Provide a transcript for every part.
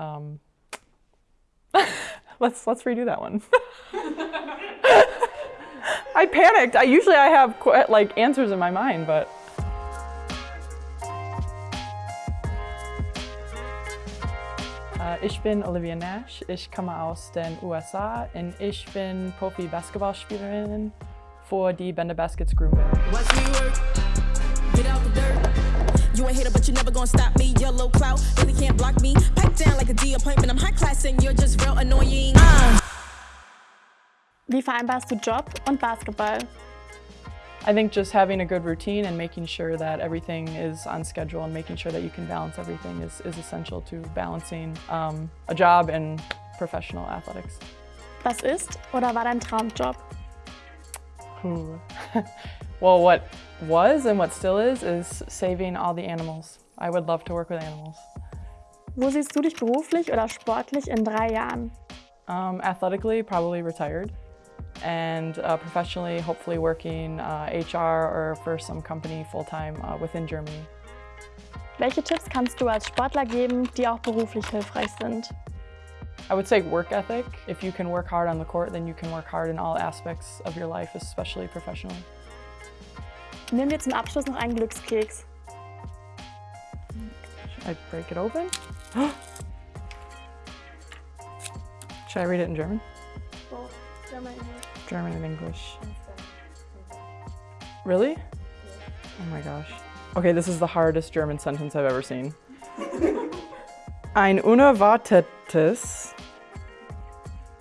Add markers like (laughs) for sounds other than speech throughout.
Um, (laughs) let's let's redo that one. (laughs) I panicked. I usually I have like answers in my mind, but Äh, ich bin Olivia Nash. Ich komme aus den USA und ich bin Profi-Basketballspielerin für die Bender Baskets the dirt. You ain't but you never gonna stop me. Yellow really can't block appointment. I'm high class and you're just real annoying. Uh. Wie vereinbarst du Job und Basketball? I think just having a good routine and making sure that everything is on schedule and making sure that you can balance everything is, is essential to balancing um, a job and professional athletics. Was ist oder war dein Traumjob? (laughs) Well, what was and what still is, is saving all the animals. I would love to work with animals. Wo siehst du dich beruflich oder sportlich in drei Jahren? Um, athletically, probably retired. And uh, professionally, hopefully working uh, HR or for some company full-time uh, within Germany. Welche Tipps kannst du als Sportler geben, die auch beruflich hilfreich sind? I would say work ethic. If you can work hard on the court, then you can work hard in all aspects of your life, especially professionally. Nimm dir zum Abschluss noch einen Glückskeks. I break it open? (gasps) Should I read it in German? German and English. Really? Oh my gosh. Okay, this is the hardest German sentence I've ever seen. (laughs) Ein unerwartetes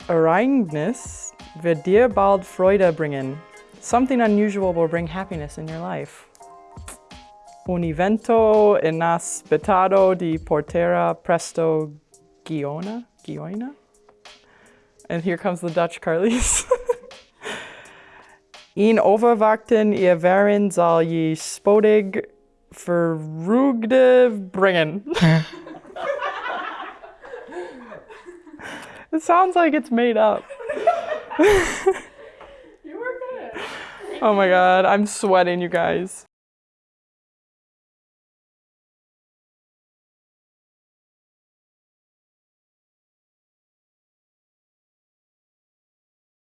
Ereignis wird dir bald Freude bringen. Something unusual will bring happiness in your life. Un evento inaspettado di portera presto Giona? Gioina? And here comes the Dutch Carlies. (laughs) In overwachten ihr wären zal je spodig verrugde bringen. (laughs) it sounds like it's made up. (laughs) You were good. Oh my god, I'm sweating, you guys.